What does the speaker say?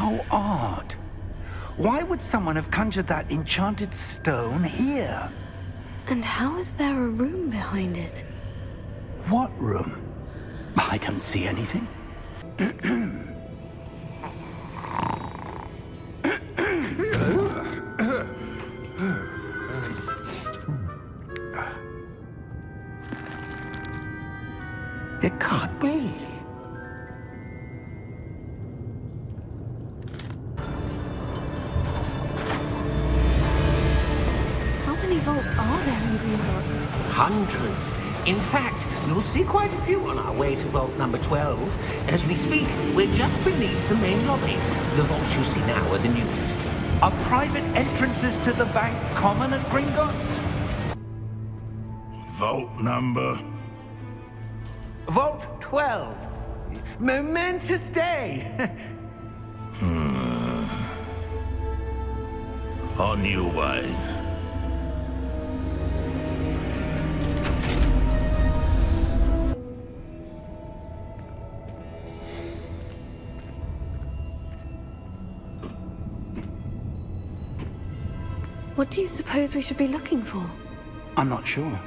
How odd. Why would someone have conjured that enchanted stone here? And how is there a room behind it? What room? I don't see anything. It can't be. Many vaults are there in Gringotts? Hundreds. In fact, you'll see quite a few on our way to vault number 12. As we speak, we're just beneath the main lobby. The vaults you see now are the newest. Are private entrances to the bank common at Gringotts? Vault number. Vault 12. Momentous day. Hmm. On your way. What do you suppose we should be looking for? I'm not sure.